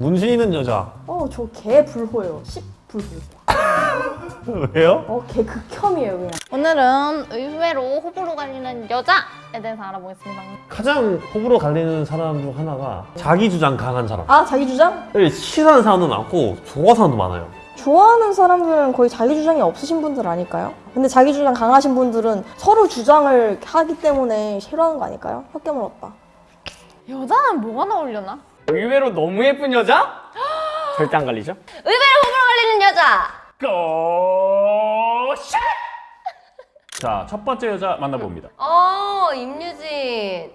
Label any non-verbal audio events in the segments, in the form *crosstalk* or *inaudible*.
문신 있는 여자 어, 저 개 불호예요. 10 불호. *laughs* 왜요? 어, 개 극혐이에요, 그냥. 오늘은 의외로 호불호 갈리는 여자에 대해서 알아보겠습니다. 가장 호불호 갈리는 사람 중 하나가 자기 주장 강한 사람 아, 자기 주장? 싫어하는 사람도 많고 좋아하는 사람도 많아요 좋아하는 사람들은 거의 자기 주장이 없으신 분들 아닐까요? 근데 자기 주장 강하신 분들은 서로 주장을 하기 때문에 싫어하는 거 아닐까요? 혀깨 물었다. 여자는 뭐가 나오려나? 의외로 너무 예쁜 여자? 절대 안 갈리죠? 의외로 호불호 갈리는 여자! 고샷! 자, 첫 번째 여자 만나봅니다. 어, 임유진.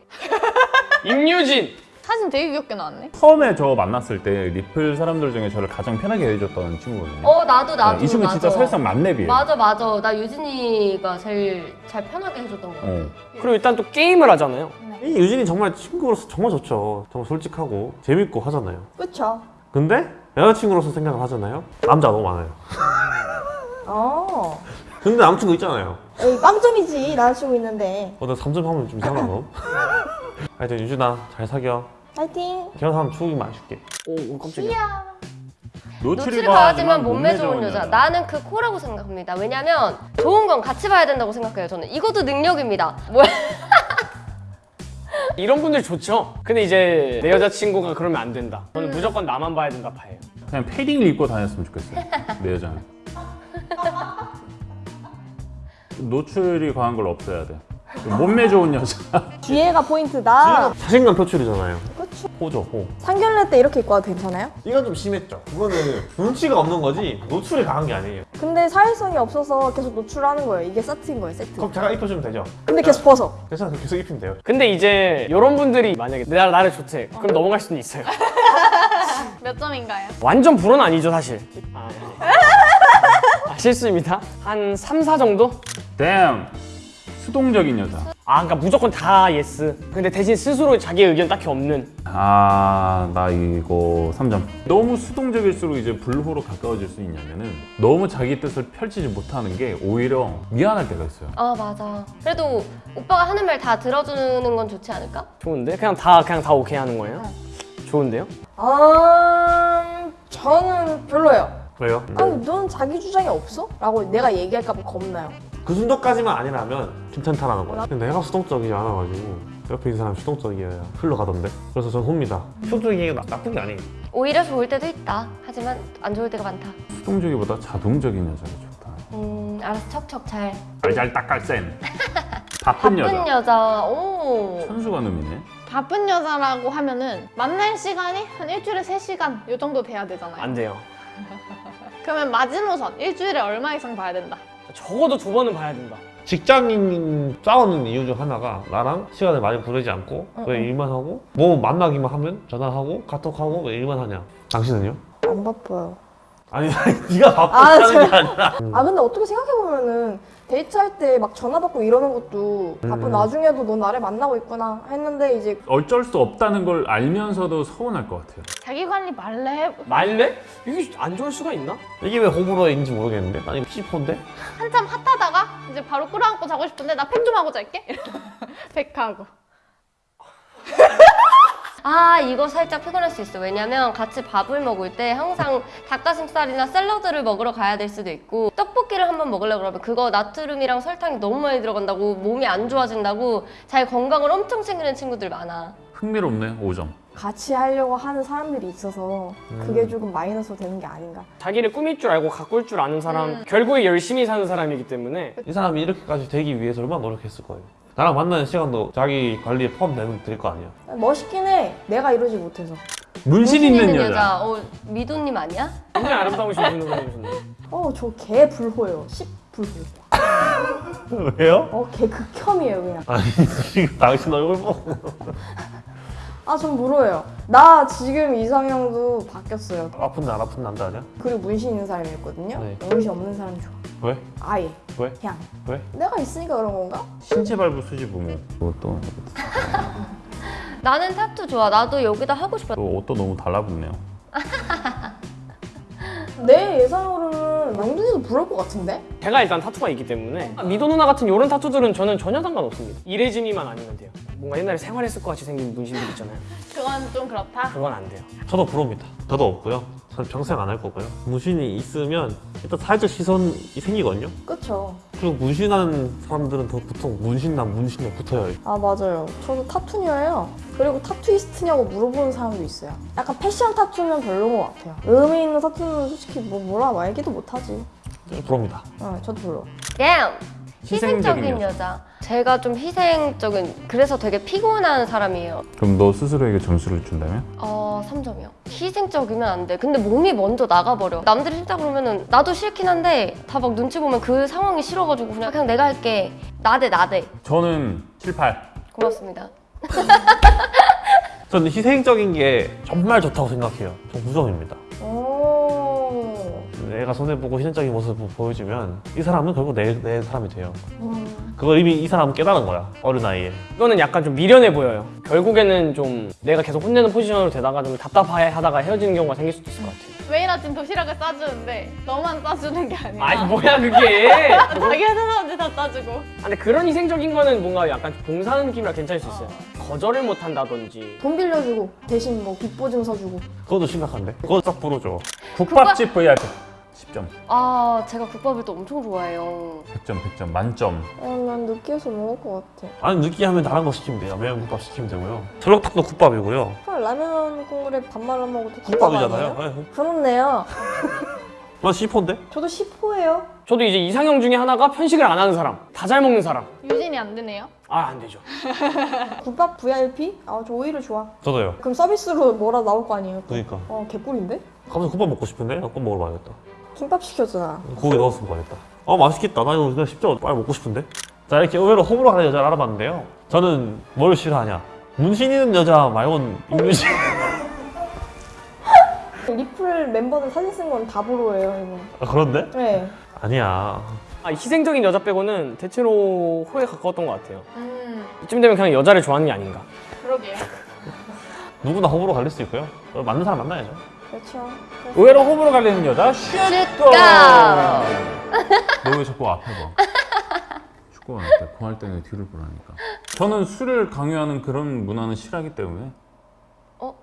임유진! 사진 되게 귀엽게 나왔네. 처음에 저 만났을 때 리플 사람들 중에 저를 가장 편하게 해줬던 친구거든요. 어 나도 나도 네, 이 친구 진짜. 사실상 만렙이에요. 맞아 맞아 나 유진이가 제일 잘 편하게 해줬던 거 같아 어. 그리고 일단 또 게임을 하잖아요. 이 유진이 정말 친구로서 정말 좋죠 정말 솔직하고 재밌고 하잖아요 그쵸? 근데 여자친구로서 생각을 하잖아요 남자 너무 많아요 어. 근데 남친구 있잖아요 에이, 빵점이지, 남자친구 있는데. 어, 나 3점 하면 좀 이상한 거 *laughs* 하여튼 유진아 잘 사겨 파이팅! 추억이 많이 줄게 오, 깜짝이야. 노출이 과하지만 몸매 좋은 여자 나는 그 코라고 생각합니다 왜냐면 좋은 건 같이 봐야 된다고 생각해요 저는 이것도 능력입니다 뭐야 *laughs* 이런 분들 좋죠? 근데 이제 내 여자친구가 그러면 안 된다. 저는 무조건 나만 봐야 된다 파예요. 그냥 패딩을 입고 다녔으면 좋겠어요. 내 여자는. *laughs* 노출이 과한 걸 없애야 돼. 몸매 좋은 여자. 뒤에가 포인트다. 자신감 표출이잖아요. 호죠 호 상견례 때 이렇게 입고 와도 괜찮아요? 이건 좀 심했죠 그거는 눈치가 없는 거지 노출이 강한 게 아니에요 근데 사회성이 없어서 계속 노출하는 거예요. 이게 세트인 거예요, 세트. 그럼 제가 입혀주면 되죠 근데 계속 벗어. 괜찮아 계속 입히면 돼요 근데 이제 이런 분들이 만약에 나, 나를 좋대. 그럼 넘어갈 수는 있어요. *laughs* 몇 점인가요? 완전 불호는 아니죠 사실. 아, 아, 실수입니다. 한 3, 4 정도? damn. 수동적인 여자. 아 그러니까 무조건 다 예스. 근데 대신 스스로 자기 의견 딱히 없는. 아, 나 이거 3점. 너무 수동적일수록 이제 불호로 가까워질 수 있냐면은 너무 자기 뜻을 펼치지 못하는 게 오히려 미안할 때가 있어요. 아 맞아 그래도 오빠가 하는 말 다 들어주는 건 좋지 않을까? 좋은데? 그냥 다 그냥 다 오케이 하는 거예요? 좋은데요? 아, 저는 별로예요. 왜요? 아니, 넌 자기 주장이 없어? 라고 내가 얘기할까 봐 겁나요. 그 정도까지만 아니라면 괜찮다라는 거야 근데 내가 수동적이지 않아가지고 옆에 있는 사람이 수동적이어야 흘러가던데 그래서 전 홉니다 수동적인 게 나- 나쁜 게 아니에요 오히려 좋을 때도 있다 하지만 안 좋을 때가 많다 수동적이보다 자동적인 여자가 좋다. 음 알아서 척척 잘 알잘딱깔센. 바쁜 바쁜 여자. 여자 오 천수가 놈이네. 바쁜 여자라고 하면은 만날 시간이 한 일주일에 3시간 요 정도 돼야 되잖아요. 안 돼요. 그러면 마지노선 일주일에 얼마 이상 봐야 된다. 적어도 두 번은 봐야 된다. 직장인 싸우는 이유 중 하나가 나랑 시간을 많이 보내지 않고 왜 일만 하고 뭐 만나기만 하면 전화하고 카톡하고 왜 일만 하냐 당신은요? 안 바빠요. 아니 아니 *laughs* 네가 아, 바쁘다는 저- 게 아니라 아, 근데 어떻게 생각해보면은 데이트할 때 막 전화 받고 이러는 것도 바쁜 음. 와중에도 넌 나를 만나고 있구나 했는데 이제 어쩔 수 없다는 걸 알면서도 서운할 것 같아요. 자기 관리 말래 말래? 이게 안 좋을 수가 있나? 이게 왜 호불호인지 모르겠는데 아니 C4인데? 한참 핫하다가 이제 바로 끌어안고 자고 싶은데 나 팩 좀 하고 잘게. *laughs* 팩하고. 아 이거 살짝 피곤할 수 있어. 왜냐면 같이 밥을 먹을 때 항상 닭가슴살이나 샐러드를 먹으러 가야 될 수도 있고 떡볶이를 한번 먹으려고 그러면 그거 나트륨이랑 설탕이 너무 많이 들어간다고 몸이 안 좋아진다고 자기 건강을 엄청 챙기는 친구들 많아. 흥미롭네, 5점. 같이 하려고 하는 사람들이 있어서 그게 조금 마이너스로 되는 게 아닌가. 자기를 꾸밀 줄 알고 가꿀 줄 아는 사람 결국에 열심히 사는 사람이기 때문에 이 사람이 이렇게까지 되기 위해서 얼마나 노력했을 거예요 나랑 만나는 시간도 자기 관리에 포함되면 될거 아니야 멋있긴 해. 내가 이러지 못해서. 문신 있는 여자. 어 미도님 아니야? 굉장히 아름다우신 분으로 보내주셨네요. 어, 저개 불호예요. 10 불호. *laughs* 왜요? 어, 개 극혐이에요, 그냥. 아니 지금 당신 얼굴 보고 아, 전 물어요. 나 지금 이상형도 바뀌었어요. 아픈 날 아픈 남자 아니야? 그리고 문신 있는 사람이었거든요. 네. 문신 없는 사람 좋아. 왜? 아예. 왜? 그냥. 왜? 내가 있으니까 그런 건가? 신체 발부 수지 부모. 그것도 *laughs* 나는 타투 좋아 나도 여기다 하고 싶어 또 옷도 너무 달라붙네요. *laughs* 내 예상으로는 명준이도 부러울 것 같은데? 제가 일단 타투가 있기 때문에 미도 누나 같은 이런 타투들은 저는 전혀 상관없습니다. 이레짐이만 아니면 돼요. 뭔가 옛날에 생활했을 것 같이 생긴 문신들 있잖아요. *laughs* 그건 좀 그렇다. 그건 안 돼요. 저도 부럽니다. 저도 없고요. 저는 평생 안 할 거고요. 문신이 있으면 일단 사회적 시선이 생기거든요. 그쵸. 그리고 문신하는 사람들은 더 보통 문신남 문신에 붙어요. 아 맞아요. 저도 타투녀예요. 그리고 타투이스트냐고 물어보는 사람도 있어요. 약간 패션 타투면 별로인 것 같아요. 의미 있는 타투는 솔직히 뭐 뭐라 말기도 못하지. 좀 부럽니다. 어, 저도 별로. damn 희생적인 희생적인 여자. 제가 좀 희생적인 그래서 되게 피곤한 사람이에요. 그럼 너 스스로에게 점수를 준다면? 어 3점이요. 희생적이면 안돼. 근데 몸이 먼저 나가버려. 남들이 싫다 그러면은 나도 싫긴 한데 다 막 눈치 보면 그 상황이 싫어가지고 그냥 그냥 내가 할게. 나대 나대. 저는 7, 8. 고맙습니다. 저는 희생적인 게 정말 좋다고 생각해요. 전 9점입니다. 오. 내가 손해보고 희생적인 모습을 보여주면 이 사람은 결국 내, 내 사람이 돼요. 음. 그걸 이미 이 사람은 깨달은 거야. 어린 나이에. 이거는 약간 좀 미련해 보여요. 결국에는 좀 내가 계속 혼내는 포지션으로 되다가 좀 답답해 하다가 헤어지는 경우가 생길 수도 있을 것 같아요. 매일 아침 도시락을 싸주는데 너만 싸주는 게 아니라 아니 뭐야 그게? *laughs* 자기 회사 사람들 다 싸주고 아, 근데 그런 희생적인 거는 뭔가 약간 봉사하는 느낌이라 괜찮을 수 있어요. 거절을 못 한다든지. 돈 빌려주고 대신 뭐 빚보증 서 주고. 그것도 심각한데? 그거 딱 부러져. 국밥집 VIP. 10점. 아 제가 국밥을 또 엄청 좋아해요 100점, 100점. 만점. 어, 난 느끼해서 먹을 것 같아. 아니 느끼하면 다른 거 시키면 돼요. 매운 국밥 시키면 되고요. 설렁탕도 국밥이고요. 그럼 라면 국물에 밥 말아 먹어도 국밥 국밥이잖아요. 네. 그렇네요. *laughs* 난 시폰데? 저도 10호예요. 저도 이제 이상형 중에 하나가 편식을 안 하는 사람, 다 잘 먹는 사람. 유진이 안 되네요. 아 안 되죠. *laughs* 국밥 VIP? 아, 저 오히려 좋아. 저도요. 그럼 서비스로 뭐라 나올 거 아니에요? 또. 그러니까. 어, 개꿀인데? 갑자기 국밥 먹고 싶은데? 국밥 먹으러 가야겠다. 김밥 시켰잖아. 고기 넣었으면 가야겠다. 아 맛있겠다. 나 이거 그냥 십자가 빨리 먹고 싶은데? 자 이렇게 의외로 호불호 가는 여자를 알아봤는데요. 저는 뭘 싫어하냐? 문신 있는 여자 말고는 임문신. *laughs* 리플 멤버들 사진 쓴 건 다 보로예요, 이거. 아, 그런데? 네. 아니야. 아, 희생적인 여자 빼고는 대체로 호에 가까웠던 것 같아요. 음 이쯤 되면 그냥 여자를 좋아하는 게 아닌가. 그러게요. *laughs* 누구나 호불호 갈릴 수 있고요. 맞는 사람 만나야죠. 그렇죠. 의외로 호불호 갈리는 여자 슛고. 가! 너왜 자꾸 앞에 봐? *laughs* 축구가 할때 공할 때는 뒤를 보라니까. 저는 술을 강요하는 그런 문화는 싫어하기 때문에. 어?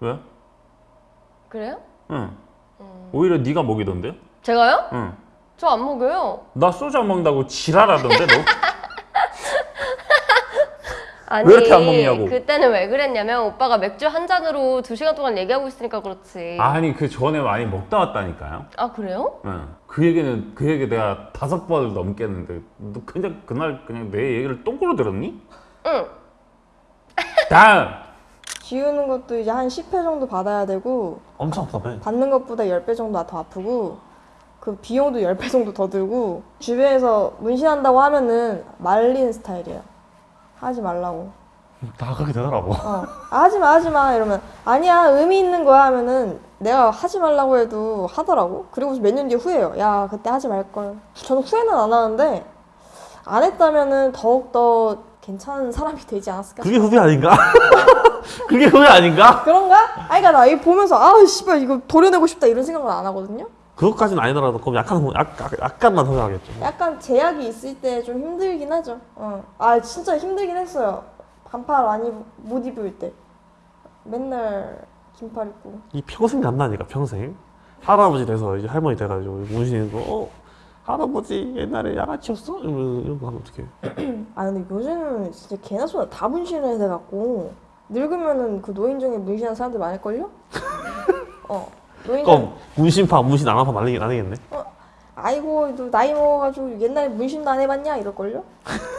왜? 그래요? 응. 오히려 네가 먹이던데? 제가요? 응. 저 안 먹어요 나 소주 안 먹는다고 지랄하던데 너? *laughs* 아니 왜 이렇게 안 먹냐고. 그때는 왜 그랬냐면 오빠가 맥주 한 잔으로 두 시간 동안 얘기하고 있으니까 그렇지 아니 그 전에 많이 먹다 왔다니까요. 아 그래요? 응. 그 얘기는 그 얘기 내가 다섯 번을 넘게 했는데 너 그냥 그날 그냥 내 얘기를 똥꼬로 들었니? 응 다음. 지우는 *laughs* 것도 이제 한 10회 정도 받아야 되고, 엄청 답답해. 받는 것보다 10배 정도 더 아프고, 그 비용도 10배 정도 더 들고, 주변에서 문신한다고 하면은 말리는 스타일이에요. 하지 말라고. 다 그렇게 되더라고. 어. 아, 하지 마, 하지 마. 이러면, 아니야, 의미 있는 거야. 하면은, 내가 하지 말라고 해도 하더라고. 그리고 몇 년 뒤에 후회해요. 야, 그때 하지 말걸. 저는 후회는 안 하는데, 안 했다면은 더욱더 괜찮은 사람이 되지 않았을까. 그게 후회 아닌가? *laughs* 그게 후회 아닌가? 그런가? 아니, 그니까 나 이거 보면서, 아, 씨발, 이거 도려내고 싶다. 이런 생각은 안 하거든요. 그것까지는 아니더라도 그럼 약간 후- 약, 약, 약간만 후회하겠죠. 약간 제약이 있을 때 좀 힘들긴 하죠. 어. 아, 진짜 힘들긴 했어요. 반팔 많이 못 입을 때. 맨날 긴팔 입고. 이 평생 간다니까 평생. 할아버지 돼서 이제 할머니 돼가지고 문신 있는 거. 어? 할아버지 옛날에 양아치였어? 이러면 이런 거 하면 어떡해. *clears throat* 아 근데 요즘은 진짜 개나 소나 다 문신을 해갖고 늙으면은 그 노인정에 문신하는 사람들 많을걸요? *laughs* 어 그럼 문신파 문신 안 한파 말리긴 아니겠네. 아이고 너 나이 먹어가지고 옛날에 문신도 안 해봤냐 이럴걸요? *laughs*